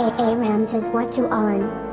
A A Ramses what you on?